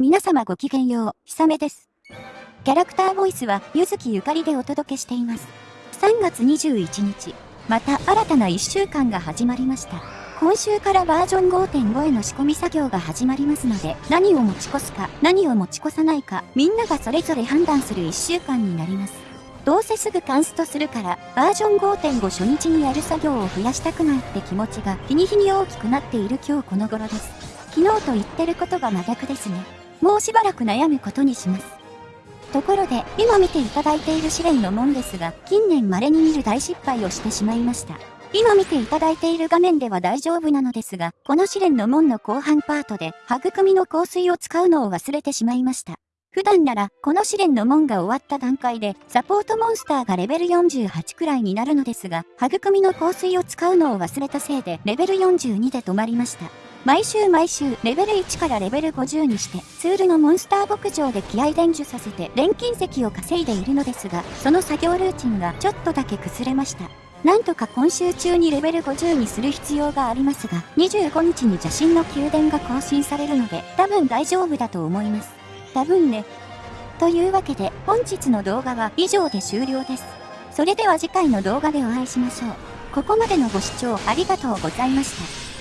皆様ごきげんよう、ひさめです。キャラクターボイスは、ゆずきゆかりでお届けしています。3月21日、また新たな1週間が始まりました。今週からバージョン5.5への仕込み作業が始まりますので、何を持ち越すか、何を持ち越さないか、みんながそれぞれ判断する1週間になります。どうせすぐカンストするから、バージョン5.5初日にやる作業を増やしたくないって気持ちが日に日に大きくなっている今日この頃です。昨日と言ってることが真逆ですね。もうしばらく悩むことにします。ところで、今見ていただいている試練の門ですが、近年稀に見る大失敗をしてしまいました。今見ていただいている画面では大丈夫なのですが、この試練の門の後半パートで、育みの香水を使うのを忘れてしまいました。普段なら、この試練の門が終わった段階で、サポートモンスターがレベル48くらいになるのですが、育みの香水を使うのを忘れたせいで、レベル42で止まりました。毎週毎週レベル1からレベル50にしてツールのモンスター牧場で気合伝授させて錬金石を稼いでいるのですがその作業ルーチンがちょっとだけ崩れました。なんとか今週中にレベル50にする必要がありますが25日に邪神の宮殿が更新されるので多分大丈夫だと思います。多分ね。というわけで本日の動画は以上で終了です。それでは次回の動画でお会いしましょう。ここまでのご視聴ありがとうございました。